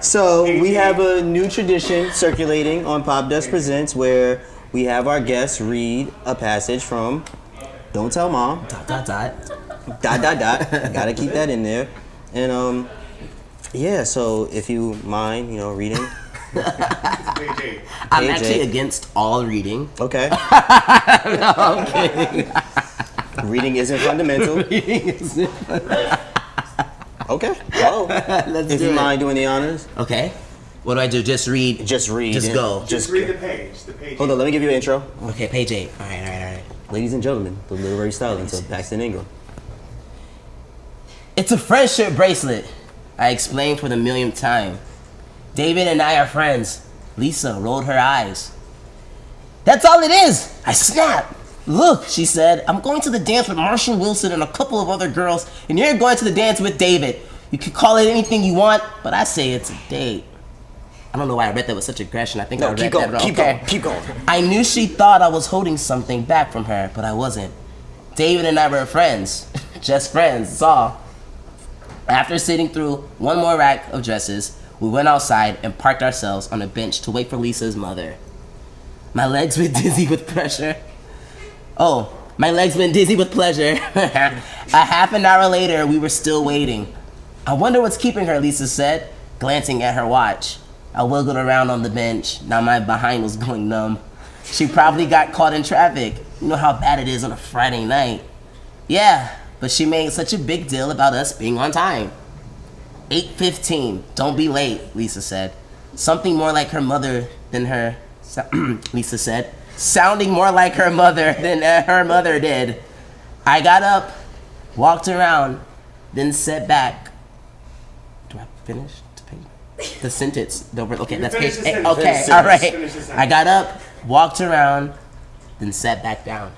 So we have a new tradition circulating on Popdust Presents where we have our guests read a passage from Don't Tell Mom. Dot dot dot. Dot dot dot. Gotta keep that in there. And um, yeah. So if you mind, you know, reading. I'm Page actually against all reading. Okay. No, reading isn't fundamental. Reading isn't fundamental. Okay. Well, Let's if do you it. mind doing the honors, Okay. What do I do? Just read. just read. Just go. Just Just read the page. The page. hold on. Let me give you an intro. Okay, page eight. All right, all right, all right. Ladies and gentlemen, the literary stylings of Paxton Ingram. It's a friendship bracelet. I explained for the millionth time. David and I are friends. Lisa rolled her eyes. That's all it is. I snapped. Look, she said, I'm going to the dance with Marshall Wilson and a couple of other girls, and you're going to the dance with David. You can call it anything you want, but I say it's a date. I don't know why I read that with such aggression. I think I No, read keep that going. wrong. Keep Okay. going. Keep going. I knew she thought I was holding something back from her, but I wasn't. David and I were friends. Just friends, that's all. After sitting through one more rack of dresses, we went outside and parked ourselves on a bench to wait for Lisa's mother. My legs were dizzy with pressure. Oh, my legs went dizzy with pleasure. a half an hour later, we were still waiting. I wonder what's keeping her, Lisa said, glancing at her watch. I wiggled around on the bench. Now my behind was going numb. She probably got caught in traffic. You know how bad it is on a Friday night. Yeah, but she made such a big deal about us being on time. 8:15. Don't be late, Lisa said. Something more like her mother than her Lisa said, sounding more like her mother than uh, her mother did. I got up, walked around, then sat back. Do I finish the page? The sentence. The, okay, that's page eight. Okay, all right. Finish the sentence. I got up, walked around, then sat back down.